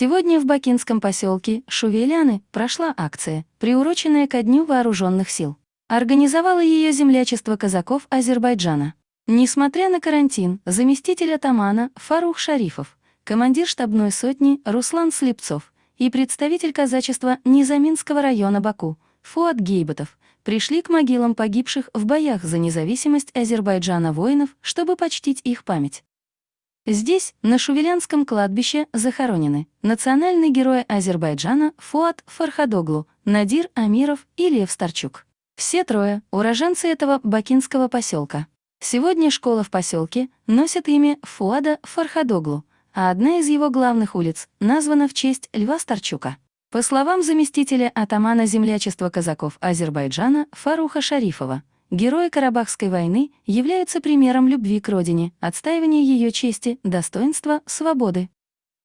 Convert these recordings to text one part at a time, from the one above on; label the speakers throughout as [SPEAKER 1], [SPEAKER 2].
[SPEAKER 1] Сегодня в бакинском поселке Шувеляны прошла акция, приуроченная ко Дню вооруженных сил. Организовало ее землячество казаков Азербайджана. Несмотря на карантин, заместитель атамана Фарух Шарифов, командир штабной сотни Руслан Слепцов и представитель казачества Низаминского района Баку Фуат Гейбатов пришли к могилам погибших в боях за независимость Азербайджана воинов, чтобы почтить их память. Здесь, на Шувелянском кладбище, захоронены национальный герой Азербайджана Фуат Фархадоглу, Надир Амиров и Лев Старчук. Все трое — уроженцы этого бакинского поселка. Сегодня школа в поселке носит имя Фуада Фархадоглу, а одна из его главных улиц названа в честь Льва Старчука. По словам заместителя атамана землячества казаков Азербайджана Фаруха Шарифова, Герои Карабахской войны являются примером любви к родине, отстаивания ее чести, достоинства, свободы.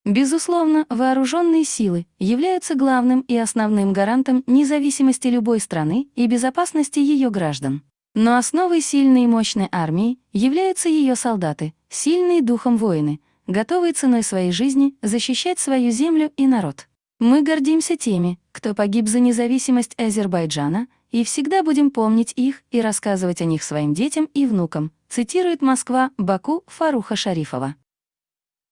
[SPEAKER 1] Безусловно, вооруженные силы являются главным и основным гарантом независимости любой страны и безопасности ее граждан. Но основой сильной и мощной армии являются ее солдаты, сильные духом воины, готовые ценой своей жизни защищать свою землю и народ. Мы гордимся теми, кто погиб за независимость Азербайджана, и всегда будем помнить их и рассказывать о них своим детям и внукам, цитирует Москва Баку Фаруха Шарифова.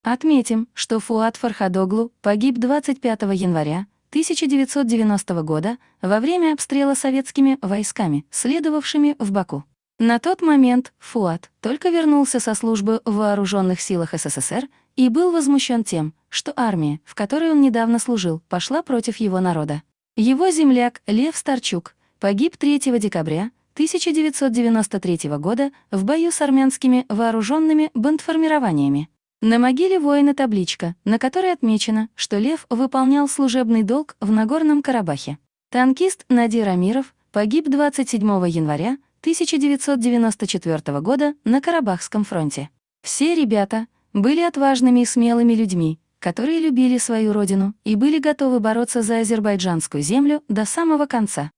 [SPEAKER 1] Отметим, что Фуат Фархадоглу погиб 25 января 1990 года во время обстрела советскими войсками, следовавшими в Баку. На тот момент Фуат только вернулся со службы в Вооруженных силах СССР и был возмущен тем, что армия, в которой он недавно служил, пошла против его народа. Его земляк Лев Старчук погиб 3 декабря 1993 года в бою с армянскими вооруженными бандформированиями. На могиле воина табличка, на которой отмечено, что Лев выполнял служебный долг в Нагорном Карабахе. Танкист Надир Амиров погиб 27 января 1994 года на Карабахском фронте. Все ребята были отважными и смелыми людьми, которые любили свою родину и были готовы бороться за азербайджанскую землю до самого конца.